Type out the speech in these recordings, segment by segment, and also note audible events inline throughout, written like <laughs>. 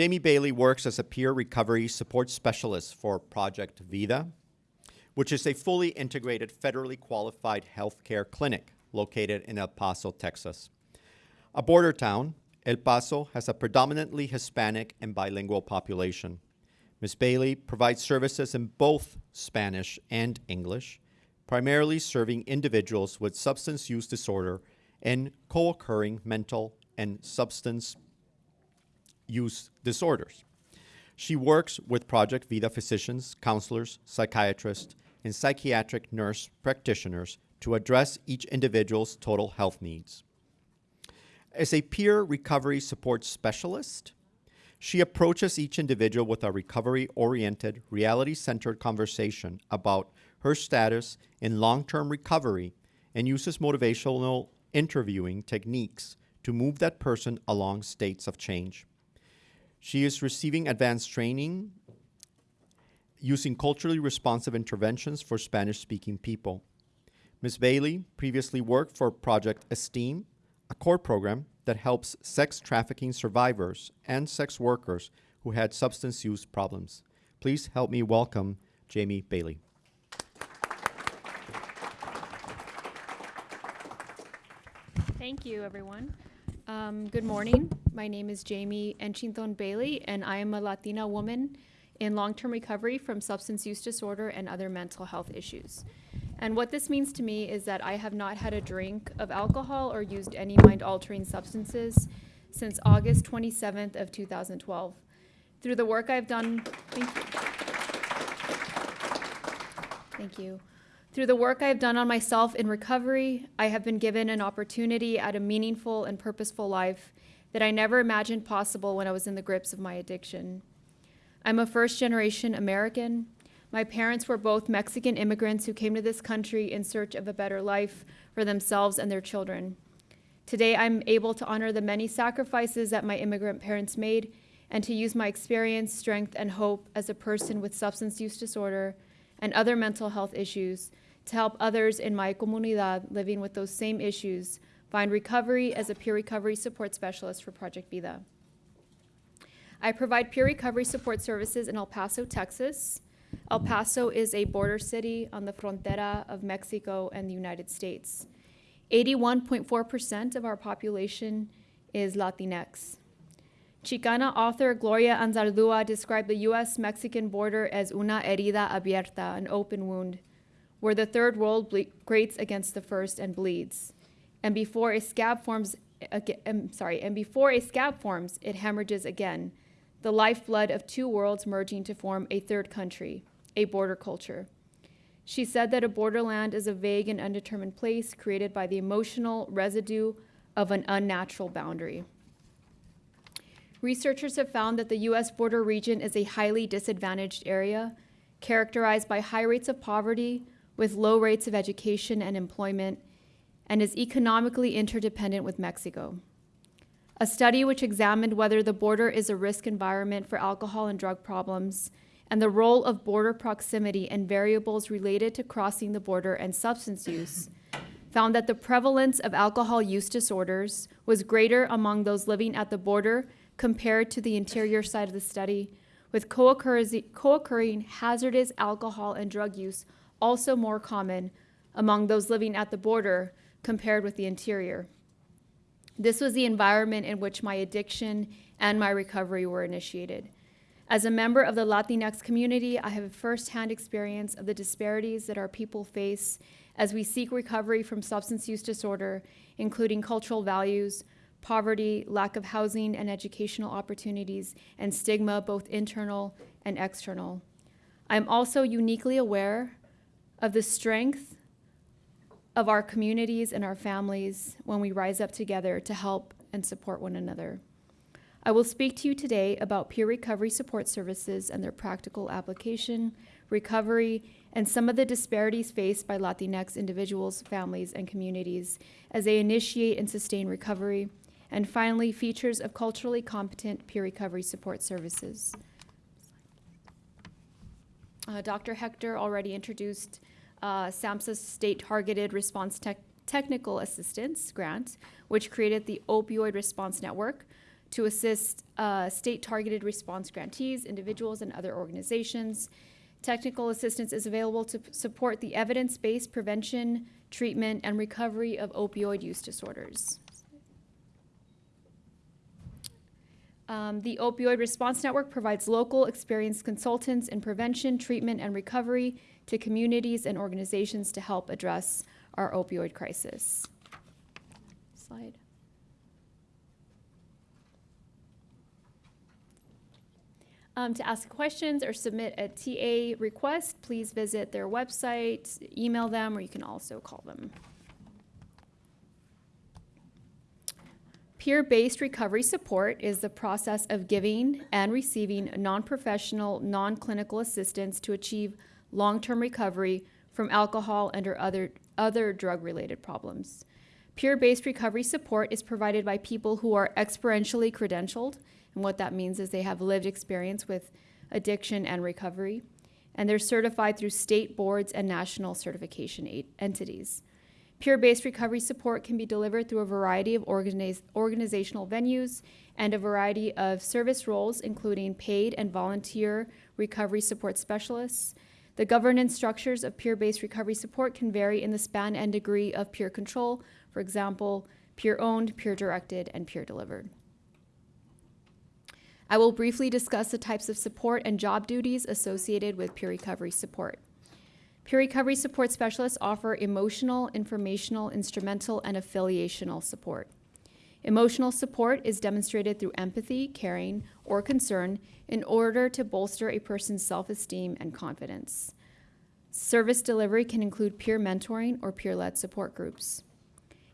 Jamie Bailey works as a peer recovery support specialist for Project Vida, which is a fully integrated, federally qualified healthcare clinic located in El Paso, Texas. A border town, El Paso has a predominantly Hispanic and bilingual population. Ms. Bailey provides services in both Spanish and English, primarily serving individuals with substance use disorder and co-occurring mental and substance use disorders. She works with Project Vida physicians, counselors, psychiatrists, and psychiatric nurse practitioners to address each individual's total health needs. As a peer recovery support specialist, she approaches each individual with a recovery oriented, reality centered conversation about her status in long term recovery and uses motivational interviewing techniques to move that person along stages of change. She is receiving advanced training using culturally responsive interventions for Spanish speaking people. Ms. Bailey previously worked for Project Esteem, a core program that helps sex trafficking survivors and sex workers who had substance use problems. Please help me welcome Jamie Bailey. Thank you, everyone. Um, good morning. My name is Jamie Enchinton Bailey, and I am a Latina woman in long term recovery from substance use disorder and other mental health issues. And what this means to me is that I have not had a drink of alcohol or used any mind altering substances since August 27th of 2012. Through the work I've done, thank you. Thank you. Through the work I've done on myself in recovery, I have been given an opportunity at a meaningful and purposeful life that I never imagined possible when I was in the grips of my addiction. I'm a first generation American. My parents were both Mexican immigrants who came to this country in search of a better life for themselves and their children. Today, I'm able to honor the many sacrifices that my immigrant parents made and to use my experience, strength, and hope as a person with substance use disorder and other mental health issues to help others in my comunidad living with those same issues find recovery as a peer recovery support specialist for Project Vida. I provide peer recovery support services in El Paso, Texas. El Paso is a border city on the frontera of Mexico and the United States. 81.4% of our population is Latinx. Chicana author Gloria Anzaldúa described the U.S. Mexican border as una herida abierta, an open wound, where the third world grates against the first and bleeds. And before a scab forms, um, sorry, and before a scab forms, it hemorrhages again, the lifeblood of two worlds merging to form a third country, a border culture. She said that a borderland is a vague and undetermined place created by the emotional residue of an unnatural boundary. Researchers have found that the U.S. border region is a highly disadvantaged area, characterized by high rates of poverty, with low rates of education and employment, and is economically interdependent with Mexico. A study which examined whether the border is a risk environment for alcohol and drug problems and the role of border proximity and variables related to crossing the border and substance use found that the prevalence of alcohol use disorders was greater among those living at the border compared to the interior side of the study, with co-occurring hazardous alcohol and drug use also more common among those living at the border compared with the interior. This was the environment in which my addiction and my recovery were initiated. As a member of the Latinx community, I have a firsthand experience of the disparities that our people face as we seek recovery from substance use disorder, including cultural values, poverty, lack of housing and educational opportunities, and stigma, both internal and external. I'm also uniquely aware of the strength of our communities and our families when we rise up together to help and support one another. I will speak to you today about peer recovery support services and their practical application, recovery, and some of the disparities faced by Latinx individuals, families, and communities as they initiate and sustain recovery, and finally, features of culturally competent peer recovery support services. Uh, Dr. Hector already introduced uh, SAMHSA's State Targeted Response Technical Assistance Grant, which created the Opioid Response Network to assist uh, state targeted response grantees, individuals, and other organizations. Technical assistance is available to support the evidence based prevention, treatment, and recovery of opioid use disorders. Um, the Opioid Response Network provides local experienced consultants in prevention, treatment, and recovery to communities and organizations to help address our opioid crisis. Slide. Um, to ask questions or submit a TA request, please visit their website, email them, or you can also call them. Peer based recovery support is the process of giving and receiving non professional, non clinical assistance to achieve long term recovery from alcohol and or other, other drug related problems. Peer based recovery support is provided by people who are experientially credentialed, and what that means is they have lived experience with addiction and recovery, and they're certified through state boards and national certification entities. Peer based recovery support can be delivered through a variety of organize, organizational venues and a variety of service roles, including paid and volunteer recovery support specialists. The governance structures of peer based recovery support can vary in the span and degree of peer control, for example, peer owned, peer directed, and peer delivered. I will briefly discuss the types of support and job duties associated with peer recovery support. Peer recovery support specialists offer emotional, informational, instrumental, and affiliational support. Emotional support is demonstrated through empathy, caring, or concern in order to bolster a person's self esteem and confidence. Service delivery can include peer mentoring or peer led support groups.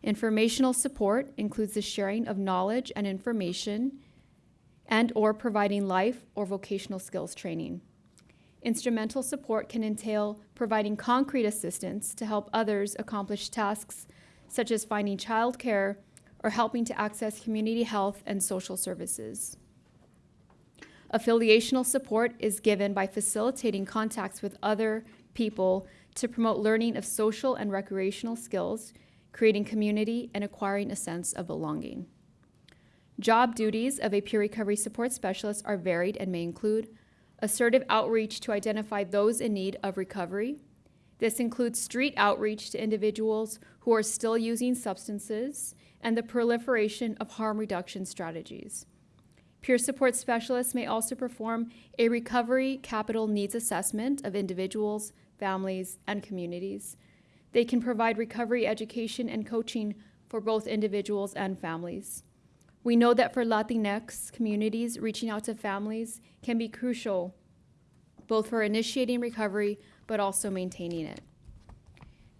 Informational support includes the sharing of knowledge and information and or providing life or vocational skills training. Instrumental support can entail providing concrete assistance to help others accomplish tasks such as finding childcare or helping to access community health and social services. Affiliational support is given by facilitating contacts with other people to promote learning of social and recreational skills, creating community, and acquiring a sense of belonging. Job duties of a peer recovery support specialist are varied and may include assertive outreach to identify those in need of recovery. This includes street outreach to individuals who are still using substances and the proliferation of harm reduction strategies. Peer support specialists may also perform a recovery capital needs assessment of individuals, families, and communities. They can provide recovery education and coaching for both individuals and families. We know that for Latinx communities, reaching out to families can be crucial, both for initiating recovery but also maintaining it.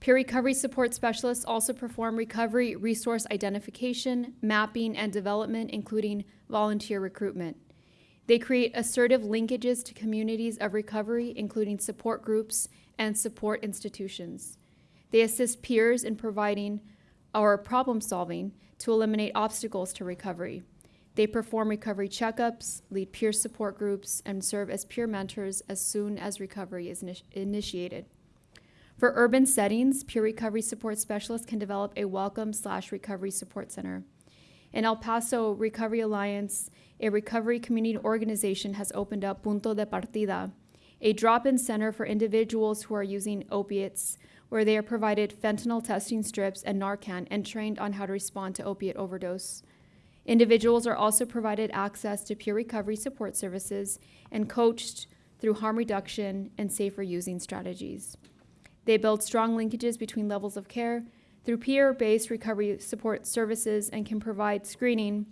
Peer recovery support specialists also perform recovery resource identification, mapping, and development, including volunteer recruitment. They create assertive linkages to communities of recovery, including support groups and support institutions. They assist peers in providing or problem solving to eliminate obstacles to recovery. They perform recovery checkups, lead peer support groups, and serve as peer mentors as soon as recovery is initi- initiated. For urban settings, peer recovery support specialists can develop a welcome slash recovery support center. In El Paso Recovery Alliance, a recovery community organization has opened up Punto de Partida, a drop-in center for individuals who are using opiates, where they are provided fentanyl testing strips and Narcan and trained on how to respond to opiate overdose. Individuals are also provided access to peer recovery support services and coached through harm reduction and safer using strategies. They build strong linkages between levels of care through peer based recovery support services and can provide screening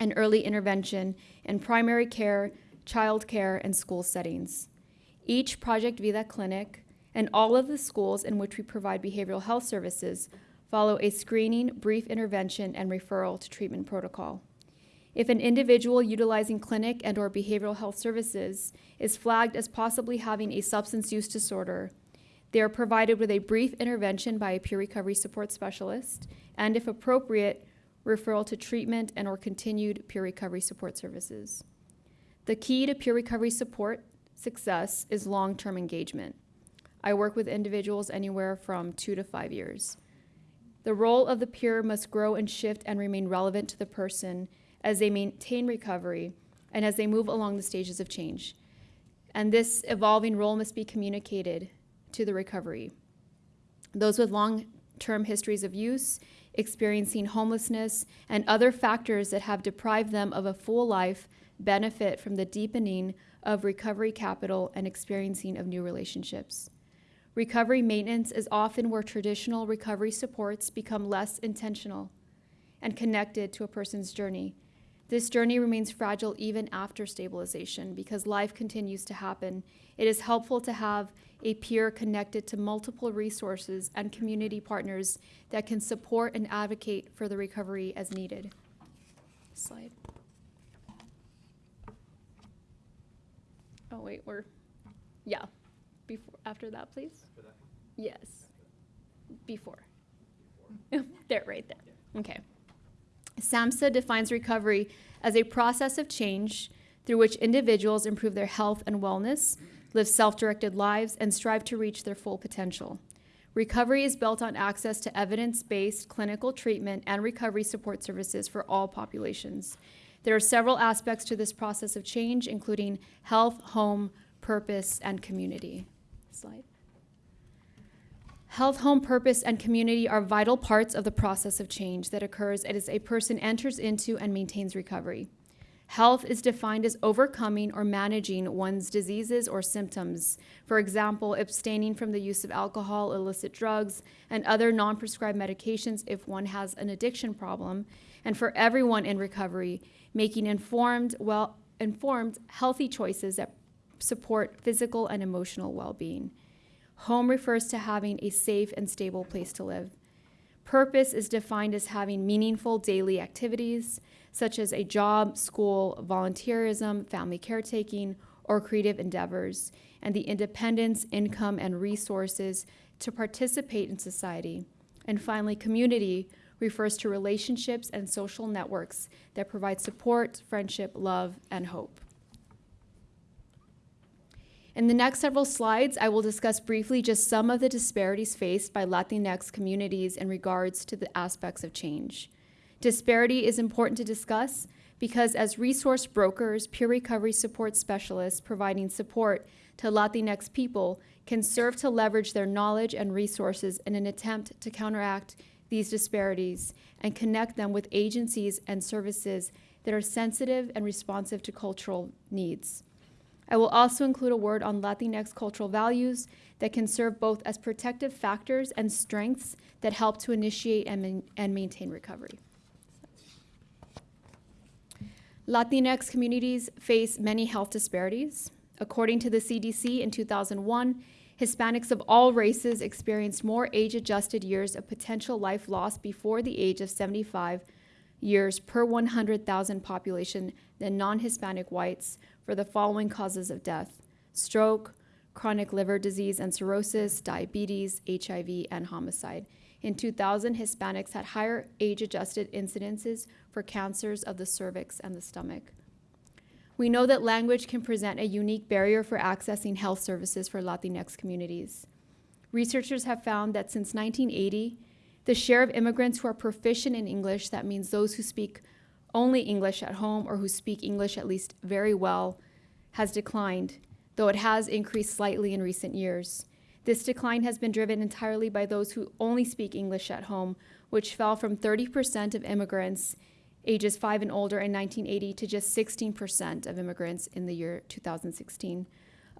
and early intervention in primary care, child care, and school settings. Each Project Vida clinic and all of the schools in which we provide behavioral health services follow a screening, brief intervention, and referral to treatment protocol. If an individual utilizing clinic and or behavioral health services is flagged as possibly having a substance use disorder, they are provided with a brief intervention by a peer recovery support specialist and if appropriate, referral to treatment and or continued peer recovery support services. The key to peer recovery support success is long-term engagement. I work with individuals anywhere from 2 to 5 years. The role of the peer must grow and shift and remain relevant to the person as they maintain recovery, and as they move along the stages of change. And this evolving role must be communicated to the recovery. Those with long term histories of use, experiencing homelessness, and other factors that have deprived them of a full life benefit from the deepening of recovery capital and experiencing of new relationships. Recovery maintenance is often where traditional recovery supports become less intentional and connected to a person's journey. This journey remains fragile even after stabilization because life continues to happen. It is helpful to have a peer connected to multiple resources and community partners that can support and advocate for the recovery as needed. Slide. Oh, wait, we're, yeah, before, after that, please? Yes, before. <laughs> there, right there. Okay. SAMHSA defines recovery as a process of change through which individuals improve their health and wellness, live self directed lives, and strive to reach their full potential. Recovery is built on access to evidence based clinical treatment and recovery support services for all populations. There are several aspects to this process of change, including health, home, purpose, and community. Slide. Health, home, purpose, and community are vital parts of the process of change that occurs as a person enters into and maintains recovery. Health is defined as overcoming or managing one's diseases or symptoms. For example, abstaining from the use of alcohol, illicit drugs, and other non prescribed medications if one has an addiction problem. And for everyone in recovery, making informed, well informed, healthy choices that support physical and emotional well being. Home refers to having a safe and stable place to live. Purpose is defined as having meaningful daily activities, such as a job, school, volunteerism, family caretaking, or creative endeavors, and the independence, income, and resources to participate in society. And finally, community refers to relationships and social networks that provide support, friendship, love, and hope. In the next several slides, I will discuss briefly just some of the disparities faced by Latinx communities in regards to the aspects of change. Disparity is important to discuss because, as resource brokers, peer recovery support specialists providing support to Latinx people can serve to leverage their knowledge and resources in an attempt to counteract these disparities and connect them with agencies and services that are sensitive and responsive to cultural needs. I will also include a word on Latinx cultural values that can serve both as protective factors and strengths that help to initiate and, and maintain recovery. Latinx communities face many health disparities. According to the CDC in 2001, Hispanics of all races experienced more age adjusted years of potential life loss before the age of 75 years per 100,000 population than non Hispanic whites for the following causes of death stroke, chronic liver disease and cirrhosis, diabetes, HIV, and homicide. In 2000, Hispanics had higher age adjusted incidences for cancers of the cervix and the stomach. We know that language can present a unique barrier for accessing health services for Latinx communities. Researchers have found that since 1980, the share of immigrants who are proficient in English, that means those who speak only English at home or who speak English at least very well, has declined, though it has increased slightly in recent years. This decline has been driven entirely by those who only speak English at home, which fell from 30% of immigrants ages 5 and older in 1980 to just 16% of immigrants in the year 2016.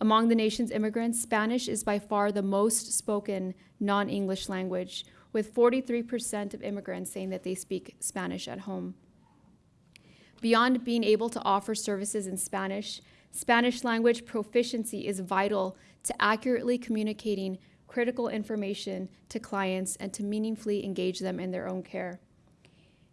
Among the nation's immigrants, Spanish is by far the most spoken non English language, with 43% of immigrants saying that they speak Spanish at home. Beyond being able to offer services in Spanish, Spanish language proficiency is vital to accurately communicating critical information to clients and to meaningfully engage them in their own care.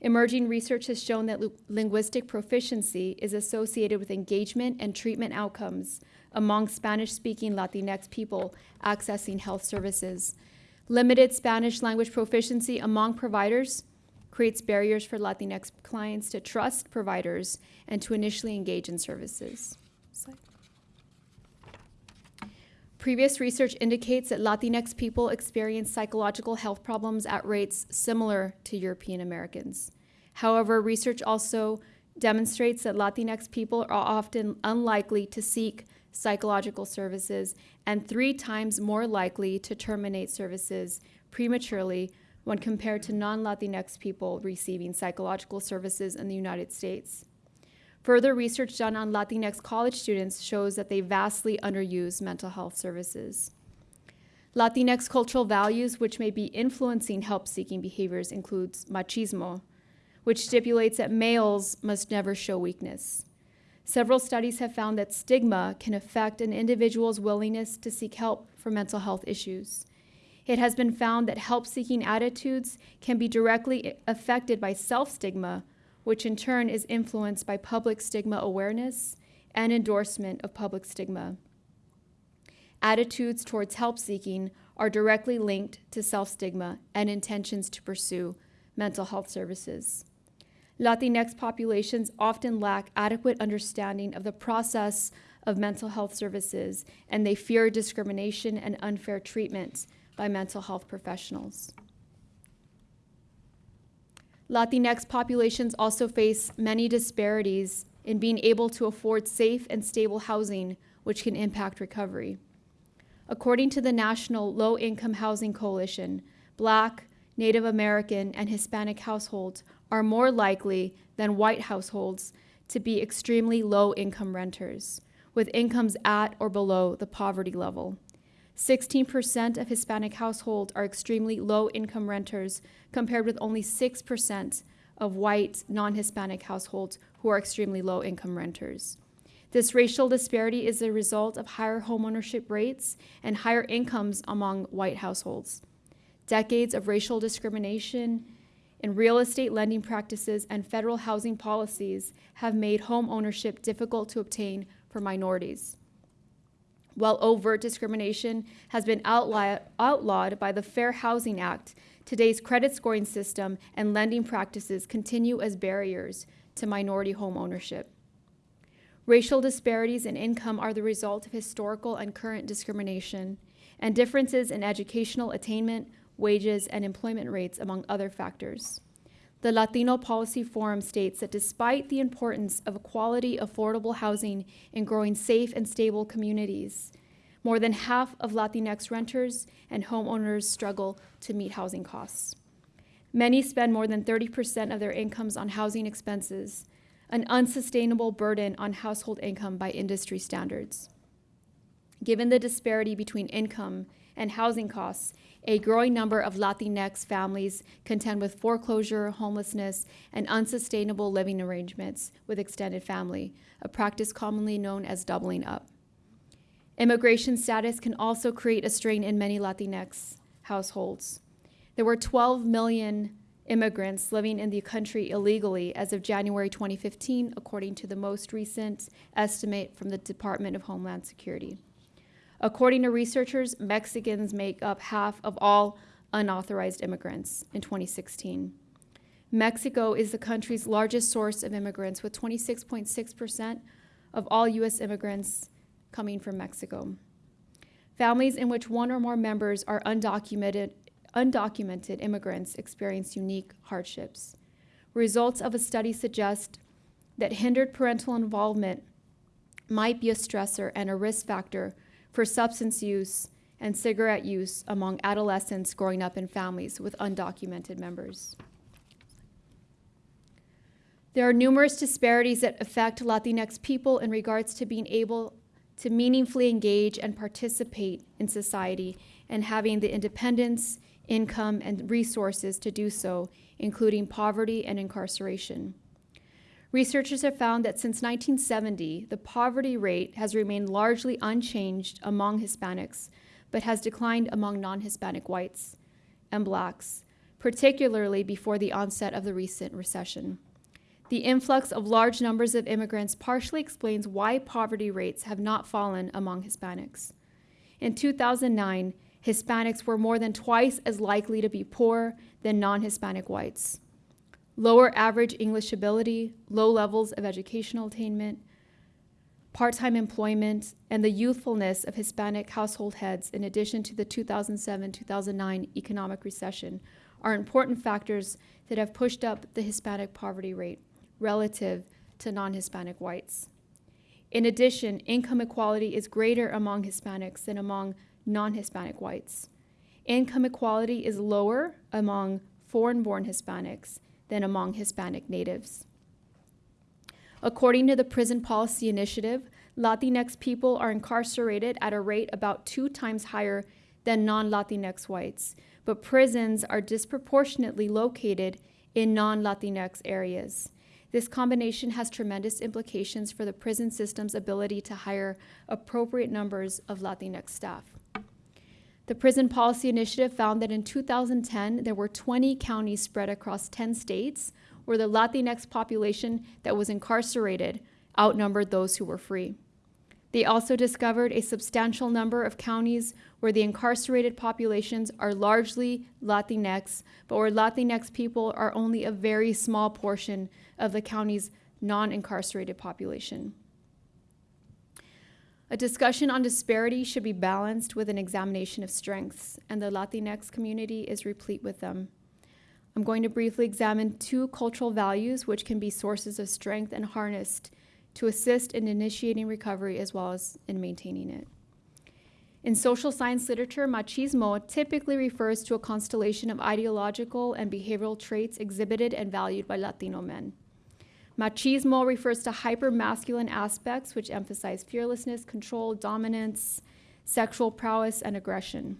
Emerging research has shown that linguistic proficiency is associated with engagement and treatment outcomes among Spanish speaking Latinx people accessing health services. Limited Spanish language proficiency among providers creates barriers for Latinx clients to trust providers and to initially engage in services. Previous research indicates that Latinx people experience psychological health problems at rates similar to European Americans. However, research also demonstrates that Latinx people are often unlikely to seek psychological services and three times more likely to terminate services prematurely when compared to non Latinx people receiving psychological services in the United States. Further research done on Latinx college students shows that they vastly underuse mental health services. Latinx cultural values which may be influencing help seeking behaviors includes machismo, which stipulates that males must never show weakness. Several studies have found that stigma can affect an individual's willingness to seek help for mental health issues. It has been found that help seeking attitudes can be directly affected by self stigma, which in turn is influenced by public stigma awareness and endorsement of public stigma. Attitudes towards help seeking are directly linked to self stigma and intentions to pursue mental health services. Latinx populations often lack adequate understanding of the process of mental health services, and they fear discrimination and unfair treatment by mental health professionals. Latinx populations also face many disparities in being able to afford safe and stable housing, which can impact recovery. According to the National Low Income Housing Coalition, Black, Native American, and Hispanic households are more likely than white households to be extremely low income renters, with incomes at or below the poverty level. 16% of Hispanic households are extremely low income renters, compared with only 6% of white non Hispanic households who are extremely low income renters. This racial disparity is a result of higher homeownership rates and higher incomes among white households. Decades of racial discrimination in real estate lending practices and federal housing policies have made home ownership difficult to obtain for minorities. While overt discrimination has been outlawed by the Fair Housing Act, today's credit scoring system and lending practices continue as barriers to minority home ownership. Racial disparities in income are the result of historical and current discrimination, and differences in educational attainment, wages, and employment rates, among other factors. The Latino Policy Forum states that despite the importance of quality, affordable housing in growing safe and stable communities, more than half of Latinx renters and homeowners struggle to meet housing costs. Many spend more than 30% of their incomes on housing expenses, an unsustainable burden on household income by industry standards. Given the disparity between income and housing costs, a growing number of Latinx families contend with foreclosure, homelessness, and unsustainable living arrangements with extended family, a practice commonly known as doubling up. Immigration status can also create a strain in many Latinx households. There were 12 million immigrants living in the country illegally as of January 2015, according to the most recent estimate from the Department of Homeland Security. According to researchers, Mexicans make up half of all unauthorized immigrants in 2016. Mexico is the country's largest source of immigrants, with 26.6% of all U.S. immigrants coming from Mexico. Families in which one or more members are undocumented, undocumented immigrants experience unique hardships. Results of a study suggest that hindered parental involvement might be a stressor and a risk factor for substance use and cigarette use among adolescents growing up in families with undocumented members. There are numerous disparities that affect Latinx people in regards to being able to meaningfully engage and participate in society and having the independence, income, and resources to do so, including poverty and incarceration. Researchers have found that since 1970, the poverty rate has remained largely unchanged among Hispanics, but has declined among non Hispanic whites and blacks, particularly before the onset of the recent recession. The influx of large numbers of immigrants partially explains why poverty rates have not fallen among Hispanics. In 2009, Hispanics were more than twice as likely to be poor than non Hispanic whites lower average English ability, low levels of educational attainment, part time employment, and the youthfulness of Hispanic household heads, in addition to the 2007 2009 economic recession, are important factors that have pushed up the Hispanic poverty rate relative to non Hispanic whites. In addition, income equality is greater among Hispanics than among non Hispanic whites. Income equality is lower among foreign born Hispanics than among Hispanic natives. According to the Prison Policy Initiative, Latinx people are incarcerated at a rate about two times higher than non Latinx whites, but prisons are disproportionately located in non Latinx areas. This combination has tremendous implications for the prison system's ability to hire appropriate numbers of Latinx staff. The Prison Policy Initiative found that in 2010, there were 20 counties spread across 10 states where the Latinx population that was incarcerated outnumbered those who were free. They also discovered a substantial number of counties where the incarcerated populations are largely Latinx, but where Latinx people are only a very small portion of the county's non incarcerated population. A discussion on disparity should be balanced with an examination of strengths, and the Latinx community is replete with them. I'm going to briefly examine two cultural values which can be sources of strength and harnessed to assist in initiating recovery as well as in maintaining it. In social science literature, machismo typically refers to a constellation of ideological and behavioral traits exhibited and valued by Latino men. Machismo refers to hyper-masculine aspects which emphasize fearlessness, control, dominance, sexual prowess, and aggression.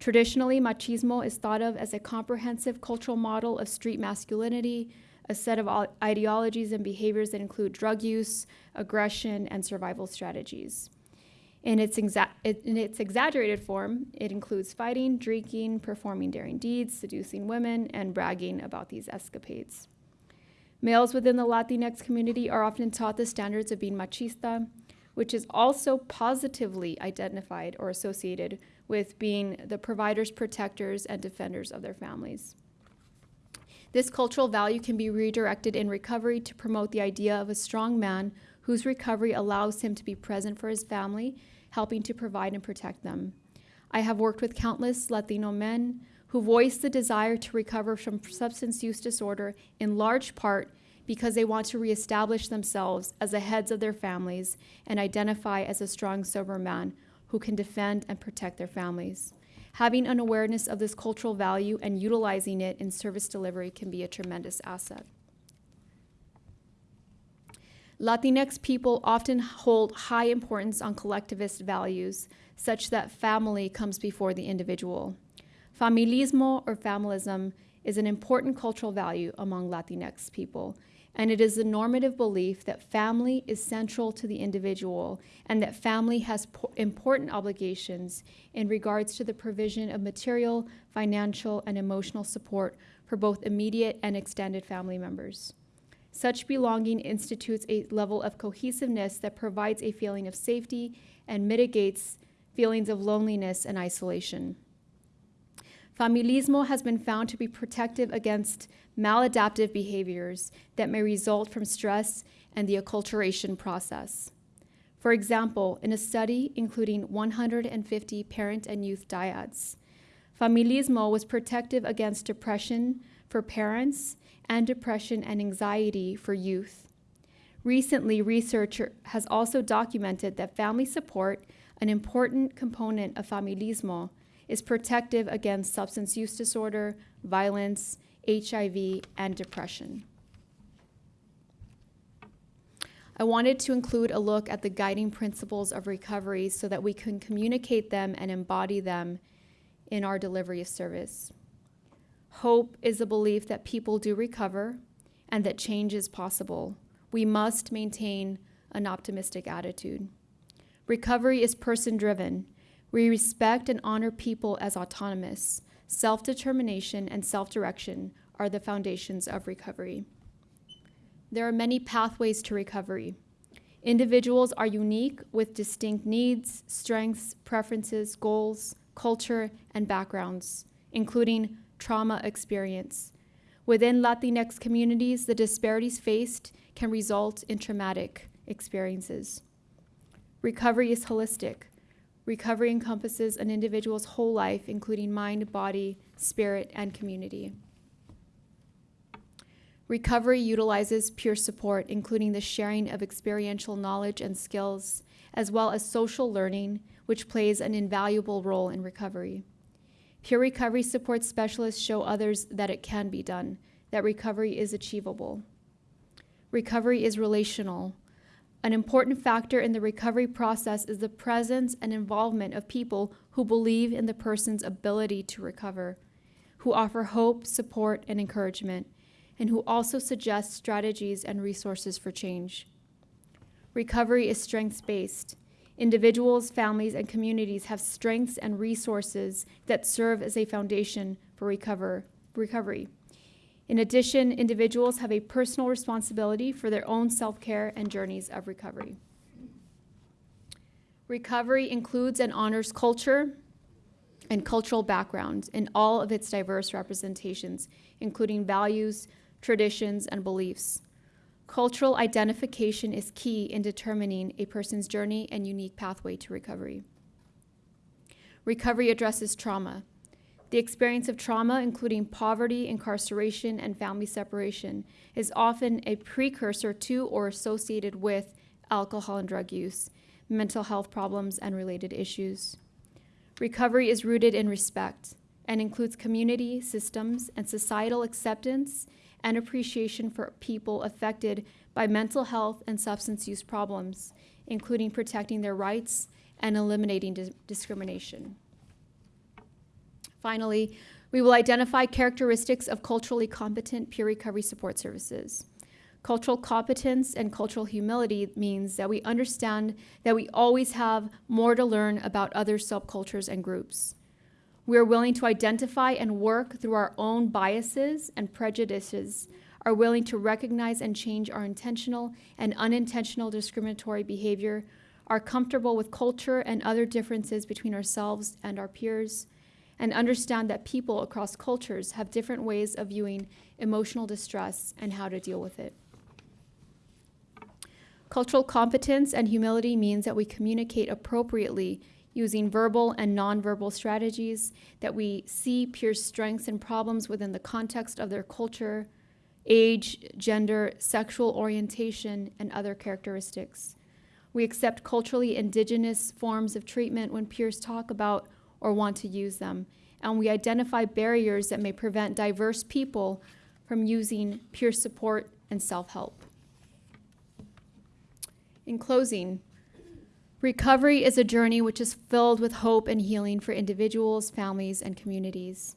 Traditionally, machismo is thought of as a comprehensive cultural model of street masculinity, a set of ideologies and behaviors that include drug use, aggression, and survival strategies. In its, in its exaggerated form, it includes fighting, drinking, performing daring deeds, seducing women, and bragging about these escapades. Males within the Latinx community are often taught the standards of being machista, which is also positively identified or associated with being the providers, protectors, and defenders of their families. This cultural value can be redirected in recovery to promote the idea of a strong man whose recovery allows him to be present for his family, helping to provide and protect them. I have worked with countless Latino men who voice the desire to recover from substance use disorder in large part because they want to reestablish themselves as the heads of their families and identify as a strong, sober man who can defend and protect their families. Having an awareness of this cultural value and utilizing it in service delivery can be a tremendous asset. Latinx people often hold high importance on collectivist values, such that family comes before the individual. Familismo or familism is an important cultural value among Latinx people, and it is the normative belief that family is central to the individual and that family has important obligations in regards to the provision of material, financial, and emotional support for both immediate and extended family members. Such belonging institutes a level of cohesiveness that provides a feeling of safety and mitigates feelings of loneliness and isolation. Familismo has been found to be protective against maladaptive behaviors that may result from stress and the acculturation process. For example, in a study including 150 parent and youth dyads, familismo was protective against depression for parents and depression and anxiety for youth. Recently, research has also documented that family support, an important component of familismo, is protective against substance use disorder, violence, HIV, and depression. I wanted to include a look at the guiding principles of recovery so that we can communicate them and embody them in our delivery of service. Hope is a belief that people do recover and that change is possible. We must maintain an optimistic attitude. Recovery is person driven. We respect and honor people as autonomous. Self determination and self direction are the foundations of recovery. There are many pathways to recovery. Individuals are unique with distinct needs, strengths, preferences, goals, culture, and backgrounds, including trauma experience. Within Latinx communities, the disparities faced can result in traumatic experiences. Recovery is holistic. Recovery encompasses an individual's whole life, including mind, body, spirit, and community. Recovery utilizes peer support, including the sharing of experiential knowledge and skills, as well as social learning, which plays an invaluable role in recovery. Peer recovery support specialists show others that it can be done, that recovery is achievable. Recovery is relational. An important factor in the recovery process is the presence and involvement of people who believe in the person's ability to recover, who offer hope, support, and encouragement, and who also suggest strategies and resources for change. Recovery is strengths based. Individuals, families, and communities have strengths and resources that serve as a foundation for recover, recovery. In addition, individuals have a personal responsibility for their own self care and journeys of recovery. Recovery includes and honors culture and cultural background in all of its diverse representations, including values, traditions, and beliefs. Cultural identification is key in determining a person's journey and unique pathway to recovery. Recovery addresses trauma. The experience of trauma, including poverty, incarceration, and family separation, is often a precursor to or associated with alcohol and drug use, mental health problems, and related issues. Recovery is rooted in respect and includes community, systems, and societal acceptance and appreciation for people affected by mental health and substance use problems, including protecting their rights and eliminating dis- discrimination. Finally, we will identify characteristics of culturally competent peer recovery support services. Cultural competence and cultural humility means that we understand that we always have more to learn about other subcultures and groups. We are willing to identify and work through our own biases and prejudices, are willing to recognize and change our intentional and unintentional discriminatory behavior, are comfortable with culture and other differences between ourselves and our peers, and understand that people across cultures have different ways of viewing emotional distress and how to deal with it. Cultural competence and humility means that we communicate appropriately using verbal and nonverbal strategies, that we see peers' strengths and problems within the context of their culture, age, gender, sexual orientation, and other characteristics. We accept culturally indigenous forms of treatment when peers talk about or want to use them, and we identify barriers that may prevent diverse people from using peer support and self help. In closing, Recovery is a journey which is filled with hope and healing for individuals, families, and communities.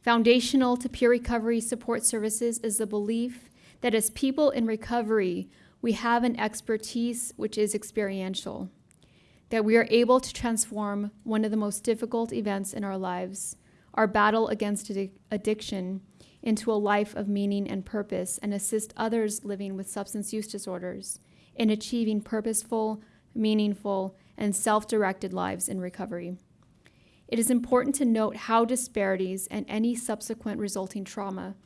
Foundational to peer recovery support services is the belief that as people in recovery, we have an expertise which is experiential, that we are able to transform one of the most difficult events in our lives, our battle against addiction, into a life of meaning and purpose and assist others living with substance use disorders in achieving purposeful, meaningful, and self directed lives in recovery. It is important to note how disparities and any subsequent resulting trauma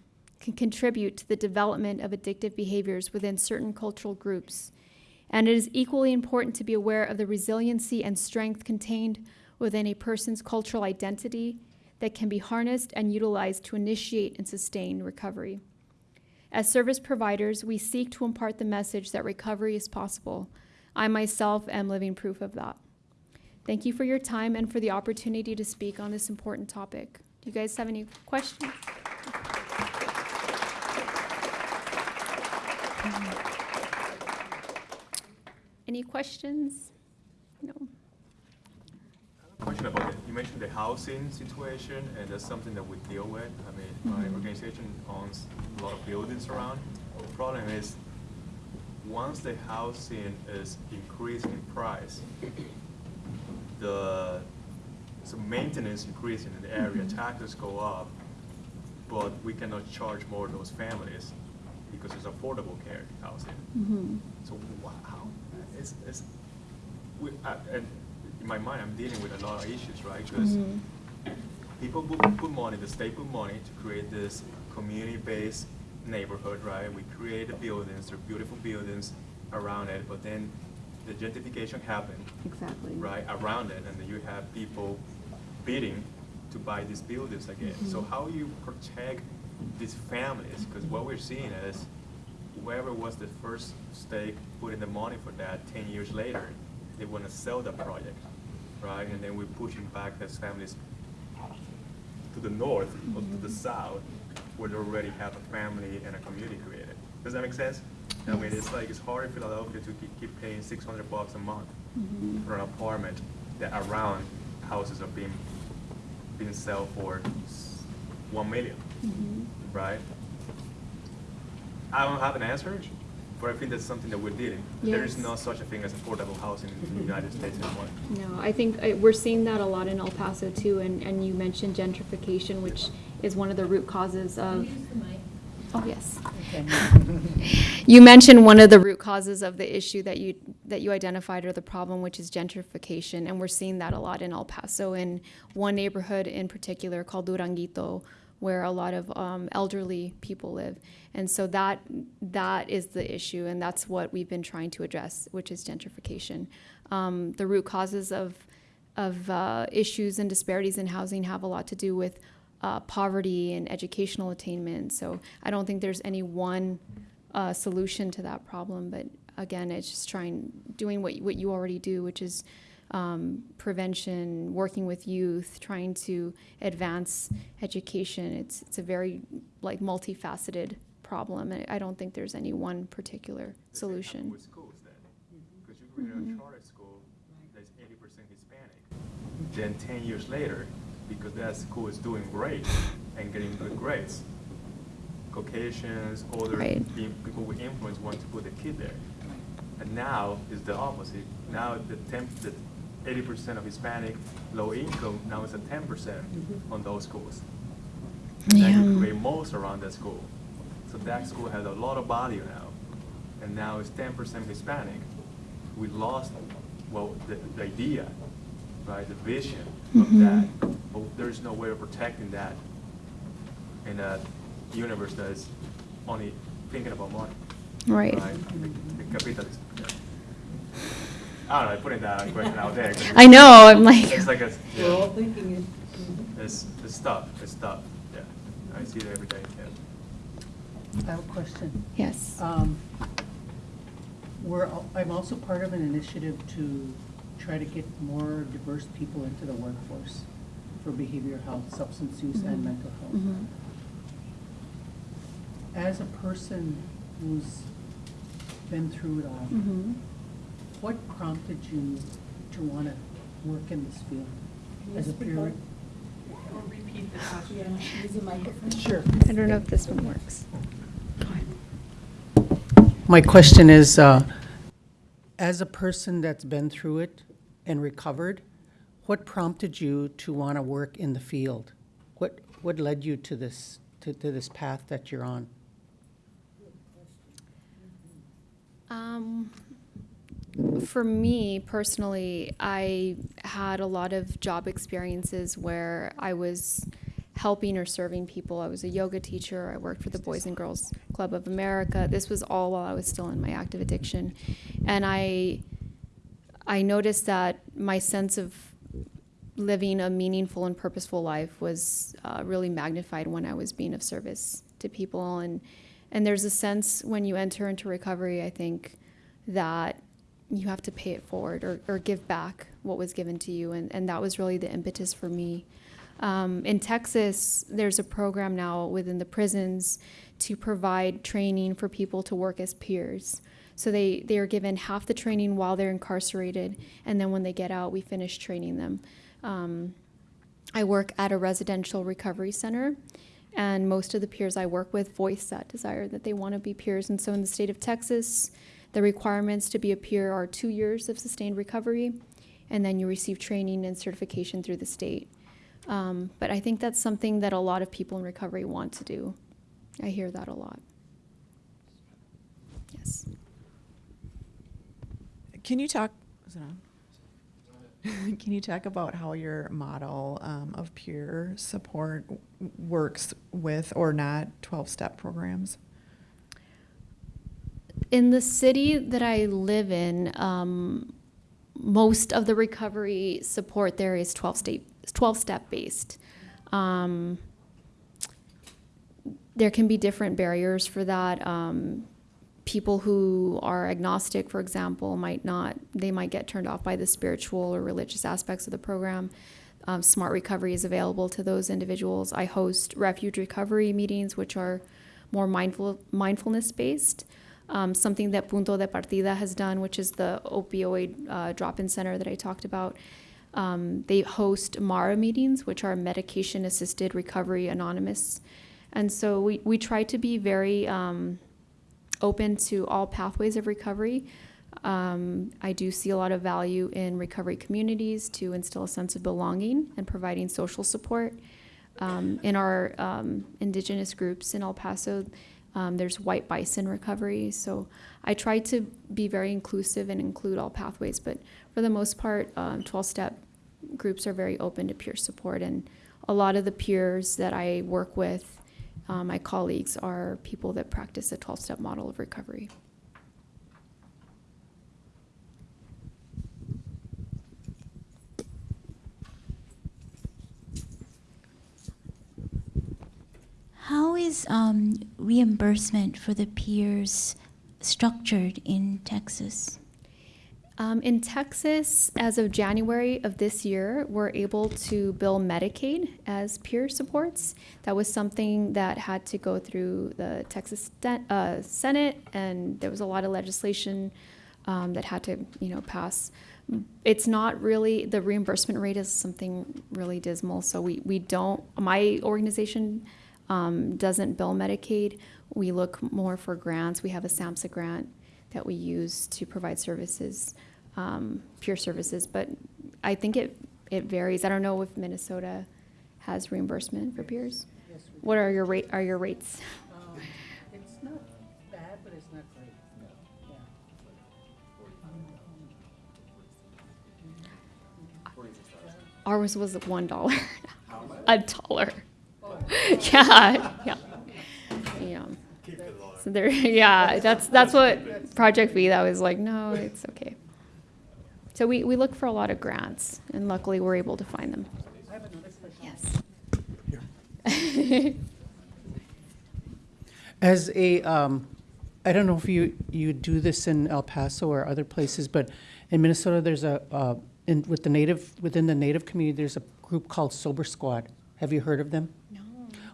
can contribute to the development of addictive behaviors within certain cultural groups. And it is equally important to be aware of the resiliency and strength contained within a person's cultural identity that can be harnessed and utilized to initiate and sustain recovery. As service providers, we seek to impart the message that recovery is possible I myself am living proof of that. Thank you for your time and for the opportunity to speak on this important topic. Do you guys have any questions? Any questions? No. Question about. You mentioned the housing situation, and that's something that we deal with. I mean, my Mhm. organization owns a lot of buildings around. The problem is once the housing is increasing in price, the so maintenance increasing in the area, Mhm. taxes go up, but we cannot charge more those families because it's affordable care housing. Mm-hmm. So wha- how, it's, it's, we, I, and in my mind, I'm dealing with a lot of issues, right? Because Mhm. people put, put money, the state put money to create this community-based neighborhood, right? We create the buildings, they're beautiful buildings around it, but then the gentrification happened, Exactly. right, around it, and then you have people bidding to buy these buildings again. So Mhm. how you protect these families, because what we're seeing is whoever was the first stake put in the money for that, ten years later, they want to sell the project, right? And then we're pushing back those families to the north or to the mm-hmm. south, where they already have a family and a community created. Does that make sense? I mean, it's like, it's hard in Philadelphia to keep, keep paying six hundred bucks a month mm-hmm. for an apartment that around houses are being, being sold for one million, mm-hmm. right? I don't have an answer, but I think that's something that we're dealing. There is no such a thing as affordable housing in the United States anymore. No, I think uh, we're seeing that a lot in El Paso too, and, and you mentioned gentrification, which is one of the root causes of. Oh, yes. <laughs> You mentioned one of the root causes of the issue that you, that you identified or the problem, which is gentrification, and we're seeing that a lot in El Paso, in one neighborhood in particular called Duranguito, where a lot of um, elderly people live. And so that, that is the issue, and that's what we've been trying to address, which is gentrification. Um, The root causes of, of uh, issues and disparities in housing have a lot to do with uh, poverty and educational attainment. So I don't think there's any one uh, solution to that problem. But again, it's just trying, doing what, what you already do, which is um, prevention, working with youth, trying to advance education. It's, it's a very like multifaceted problem. and I don't think there's any one particular The same happen solution. With schools then, because you create a charter school that's eighty percent Hispanic. Then ten years later, because that school is doing great and getting good grades, Caucasians, other Right. people with influence want to put a kid there. And now is the opposite. Now the ten, the eighty percent of Hispanic, low income, now it's at ten percent on those schools. And then you create most around that school. So that school has a lot of value now. And now it's ten percent Hispanic. We lost, well, the, the idea, right, the vision of Mhm. that. But there's no way of protecting that in a universe that is only thinking about money. Right. The, the capitalist. Yeah. I don't know, I'm putting that question out there. 'cause I know, I'm like. It's like a, We're all thinking it. it's, it's tough, it's tough, yeah. I see it every day, yeah. I have a question. Yes. Um, We're, I'm also part of an initiative to try to get more diverse people into the workforce for behavioral health, substance use, and Mhm. mental health. Mhm. As a person who's been through it all, Mhm. What prompted you to want to work in this field? As a peer? Or repeat the question. Use the microphone. Sure. I don't know if this one works. My question is, uh, as a person that's been through it and recovered, what prompted you to want to work in the field? What, what led you to this, to, to this path that you're on? Um, for me personally, I had a lot of job experiences where I was helping or serving people. I was a yoga teacher. I worked for the Boys and Girls Club of America. This was all while I was still in my active addiction, and I I noticed that my sense of living a meaningful and purposeful life was uh, really magnified when I was being of service to people. And, and there's a sense when you enter into recovery, I think, that you have to pay it forward or, or give back what was given to you. And, and that was really the impetus for me. Um, in Texas, there's a program now within the prisons to provide training for people to work as peers. So they, they are given half the training while they're incarcerated, and then when they get out, we finish training them. Um, I work at a residential recovery center, and most of the peers I work with voice that desire that they want to be peers. And so in the state of Texas, the requirements to be a peer are two years of sustained recovery, and then you receive training and certification through the state. Um, but I think that's something that a lot of people in recovery want to do. I hear that a lot. Yes. Can you talk? <laughs> Can you talk about how your model um, of peer support works with or not 12 step programs? In the city that I live in, um, most of the recovery support there is 12 state, 12 step based. Um, there can be different barriers for that. Um, people who are agnostic, for example, might not, they might get turned off by the spiritual or religious aspects of the program. Um, Smart Recovery is available to those individuals. I host refuge recovery meetings, which are more mindful mindfulness based. Um, something that Punto de Partida has done, which is the opioid uh, drop-in center that I talked about. Um, they host MARA meetings, which are medication assisted recovery anonymous. And so we, we try to be very um, open to all pathways of recovery. Um, I do see a lot of value in recovery communities to instill a sense of belonging and providing social support. Um, in our um, indigenous groups in El Paso, um, there's white bison recovery. So I try to be very inclusive and include all pathways, but for the most part, 12 step groups are very open to peer support. And a lot of the peers that I work with, uh, my colleagues, are people that practice a 12 step model of recovery. How is um, reimbursement for the peers structured in Texas? Um, in Texas, as of January of this year, we're able to bill Medicaid as peer supports. That was something that had to go through the Texas uh, Senate, and there was a lot of legislation um, that had to, you know, pass. It's not really the reimbursement rate is something really dismal. So we we don't. My organization um, doesn't bill Medicaid. We look more for grants. We have a SAMHSA grant that we use to provide services, um, peer services. But I think it, it varies. I don't know if Minnesota has reimbursement for peers. Yes, What are your rate, are your rates? Um, It's not bad, but it's not great. Yeah. Ours was one dollar. A dollar. <laughs> Yeah, yeah. Yeah. So there, <laughs> yeah, that's, that's what Project V, that was like, no, it's okay. So we, we look for a lot of grants and luckily we're able to find them. I have. Yes. As a, um, I don't know if you, you do this in El Paso or other places, but in Minnesota, there's a, uh, in, with the native, within the native community, there's a group called Sober Squad. Have you heard of them? No.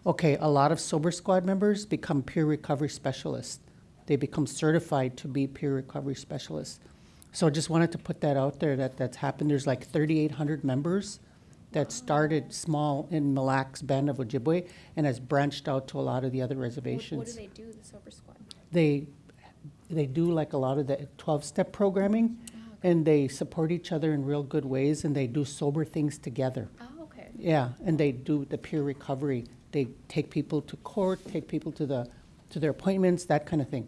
Okay, a lot of Sober Squad members become peer recovery specialists. They become certified to be peer recovery specialists. So I just wanted to put that out there that that's happened. There's like 3,800 members that started small in Mille Lacs Band of Ojibwe and has branched out to a lot of the other reservations What do they do, the Sober Squad? they they do like a lot of the 12 step programming oh, and they support each other in real good ways and they do sober things together Oh, okay. yeah and they do the peer recovery they take people to court take people to the to their appointments that kind of thing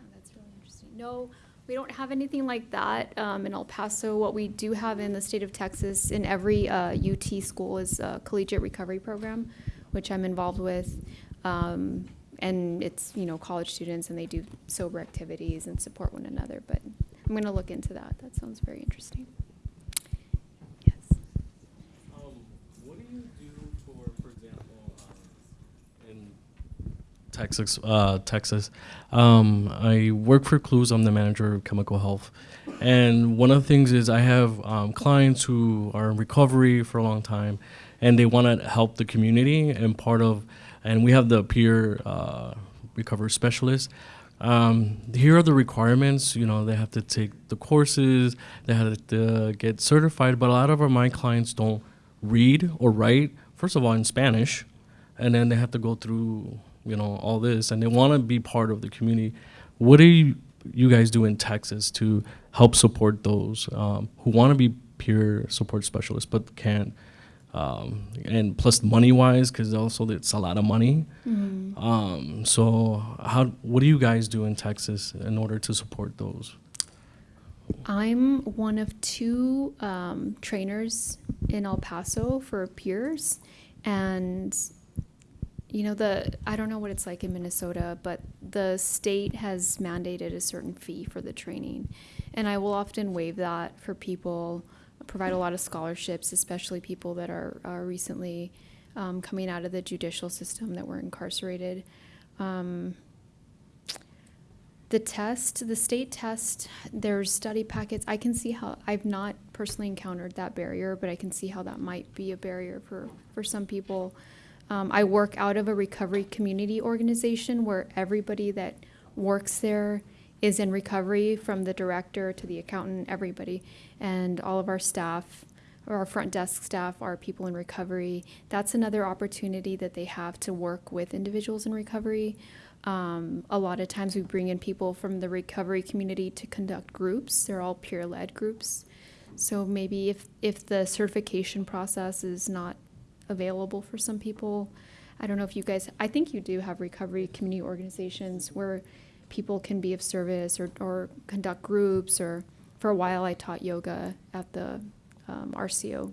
Oh, That's really interesting. No, we don't have anything like that um, in El Paso. What we do have in the state of Texas, in every uh, UT school, is a collegiate recovery program, which I'm involved with. Um, and it's, you know, college students and they do sober activities and support one another. But I'm going to look into that. That sounds very interesting. Yes. Um, what do you do for, for example, um, in Texas? Uh, Texas, um, I work for Clues. I'm the manager of chemical health, and one of the things is I have um, clients who are in recovery for a long time, and they want to help the community. And part of, and we have the peer uh, recovery specialist. Um, here are the requirements. You know, they have to take the courses, they have to get certified. But a lot of our my clients don't read or write. First of all, in Spanish, and then they have to go through, you know, all this, and they want to be part of the community. What do you, you guys do in Texas to help support those um, who want to be peer support specialists but can't? Um, and plus money wise, because also it's a lot of money. Um, so how what do you guys do in Texas in order to support those? I'm one of two um, trainers in El Paso for peers, and you know the I don't know what it's like in Minnesota, but the state has mandated a certain fee for the training, and I will often waive that for people. Provide a lot of scholarships, especially people that are, are recently um, coming out of the judicial system that were incarcerated. Um, the test, the state test, there's study packets. I can see how, I've not personally encountered that barrier, but I can see how that might be a barrier for, for some people. Um, I work out of a recovery community organization where everybody that works there is in recovery, from the director to the accountant, everybody. And all of our staff, or our front desk staff, are people in recovery. That's another opportunity that they have to work with individuals in recovery. Um, a lot of times we bring in people from the recovery community to conduct groups. They're all peer-led groups. So maybe if, if the certification process is not available for some people, I don't know if you guys, I think you do have recovery community organizations where people can be of service or, or conduct groups or for a while I taught yoga at the um, RCO.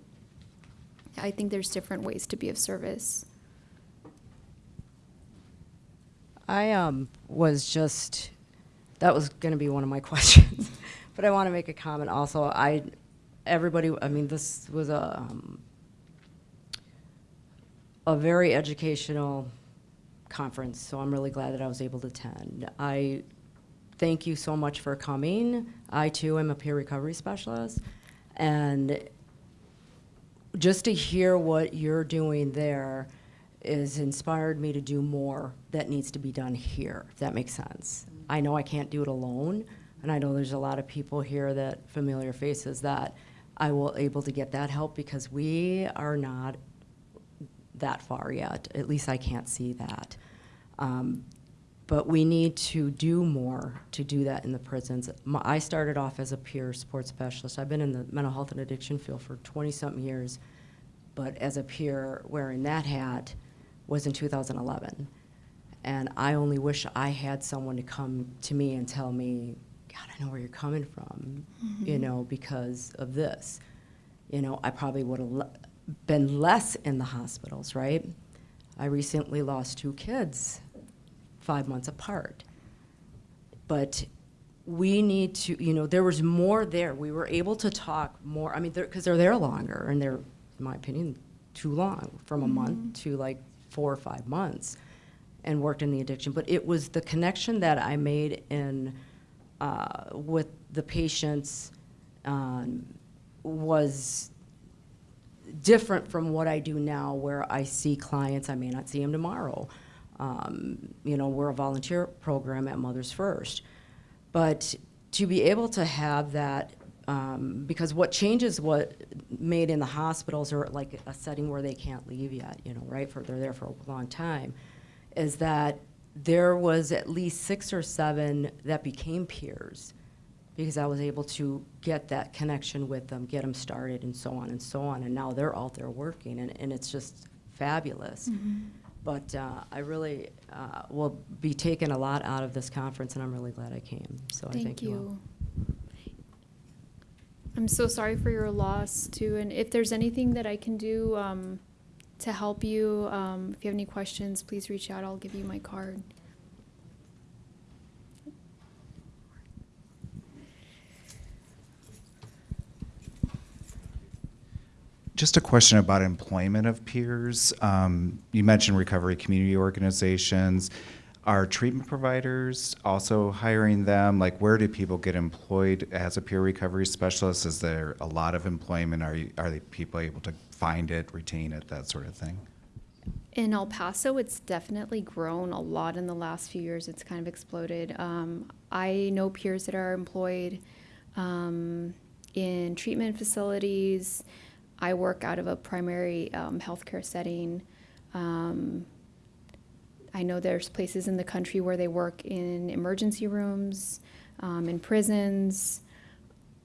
I think there's different ways to be of service. I um, was just, that was going to be one of my <laughs> questions, but I want to make a comment also. I, everybody, I mean, this was a, um, a very educational conference, so I'm really glad that I was able to attend. I thank you so much for coming. I too am a peer recovery specialist, and just to hear what you're doing there is inspired me to do more that needs to be done here, if that makes sense. I know I can't do it alone, and I know there's a lot of people here that familiar faces that I will able to get that help because we are not that far yet. At least I can't see that. Um, but we need to do more to do that in the prisons. My, I started off as a peer support specialist. I've been in the mental health and addiction field for 20 something years, but as a peer wearing that hat was in 2011. And I only wish I had someone to come to me and tell me, God, I know where you're coming from, you know, because of this. You know, I probably would have been less in the hospitals, right? I recently lost two kids five months apart. But we need to, you know, there was more there. We were able to talk more. I mean, because they're, they're there longer, and they're, in my opinion, too long, from a month to like four or five months, and worked in the addiction. But it was the connection that I made in uh, with the patients um, was different from what I do now, where I see clients, I may not see them tomorrow. Um, you know, we're a volunteer program at Mothers First. But to be able to have that, um, because what changes what made in the hospitals or like a setting where they can't leave yet, you know, right? For they're there for a long time, is that there was at least six or seven that became peers because I was able to get that connection with them, get them started, and so on and so on. And now they're out there working, and, and it's just fabulous. But uh, I really uh, will be taking a lot out of this conference, and I'm really glad I came. So I Thank thank you. all. you. I'm so sorry for your loss too, and if there's anything that I can do um, to help you, um, if you have any questions, please reach out. I'll give you my card. Just a question about employment of peers. Um, you mentioned recovery community organizations. Are treatment providers also hiring them? Like, where do people get employed as a peer recovery specialist? Is there a lot of employment? Are you, are the people able to find it, retain it, that sort of thing? In El Paso, it's definitely grown a lot in the last few years. It's kind of exploded. Um, I know peers that are employed um, in treatment facilities. I work out of a primary um, healthcare setting. Um, I know there's places in the country where they work in emergency rooms, um, in prisons.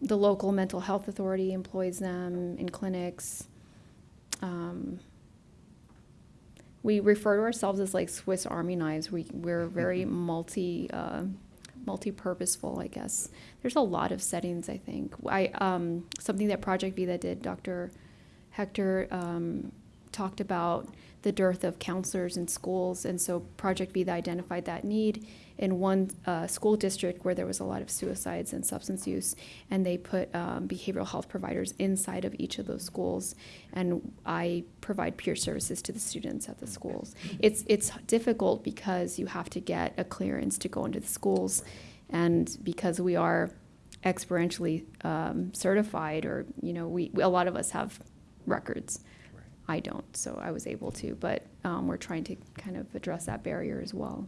The local mental health authority employs them in clinics. Um, we refer to ourselves as like Swiss Army knives. We we're very multi uh, multi-purposeful, I guess. There's a lot of settings. I think I um, something that Project Vida did. Dr. Hector um, talked about the dearth of counselors in schools. And so Project Vida identified that need in one uh, school district where there was a lot of suicides and substance use. And they put um, behavioral health providers inside of each of those schools. And I provide peer services to the students at the schools. It's, it's difficult because you have to get a clearance to go into the schools. And because we are experientially um, certified, or, you know, we, a lot of us have records. I don't, so I was able to, but um, we're trying to kind of address that barrier as well.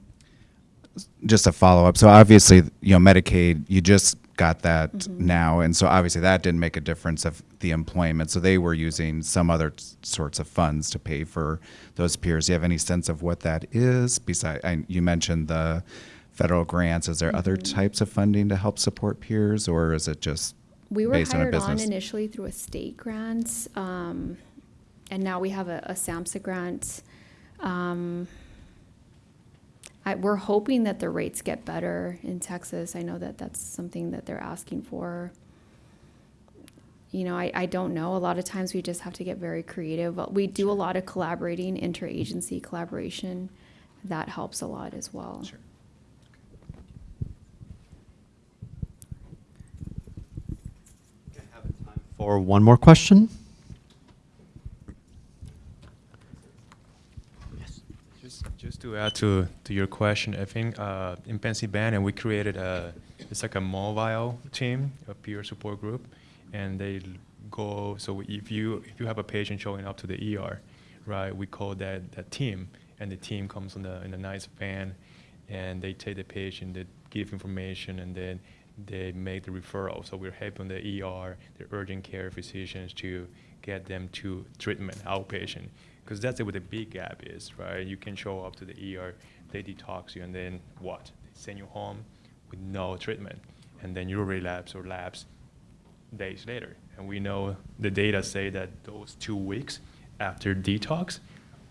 just a follow up. So obviously, you know, Medicaid, you just got that Mhm. now, and so obviously that didn't make a difference of the employment. So they were using some other sorts of funds to pay for those peers. Do you have any sense of what that is? Besides, I, you mentioned the federal grants. Is there other Mhm. types of funding to help support peers, or is it just We were based on hired on initially through a state grant, um, and now we have a, a SAMHSA grant. Um, I, we're hoping that the rates get better in Texas. I know that that's something that they're asking for. You know, I, I don't know. A lot of times we just have to get very creative. But we do a lot of collaborating, interagency collaboration. That helps a lot as well. Sure. For one more question? Just, just to add to, to your question, I think uh, in Pennsylvania we created a it's like a mobile team, a peer support group, and they go. So if you if you have a patient showing up to the ER, right, we call that that team, and the team comes in the in a nice van, and they take the patient, they give information, and then they make the referral. So we're helping the ER, the urgent care physicians to get them to treatment outpatient because that's where the big gap is, right? You can show up to the ER, they detox you, and then what? They send you home with no treatment, and then you relapse or lapse days later. And we know the data say that those two weeks after detox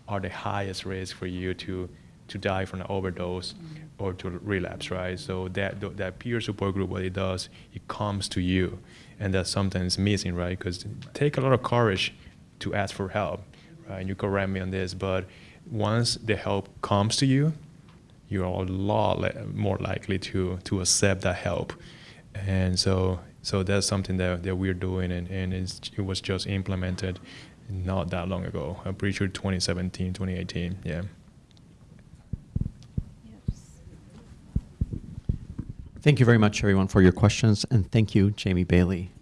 are the highest risk for you to to die from an overdose or to relapse, right? So that that peer support group, what it does, it comes to you, and that's sometimes missing, right? Because take a lot of courage to ask for help, right? And you correct me on this, but once the help comes to you, you're a lot more likely to to accept that help, and so so that's something that, that we're doing, and, and it was just implemented not that long ago. I'm pretty sure 2017, 2018, yeah. Thank you very much, everyone, for your questions, and thank you, Jamie Bailey.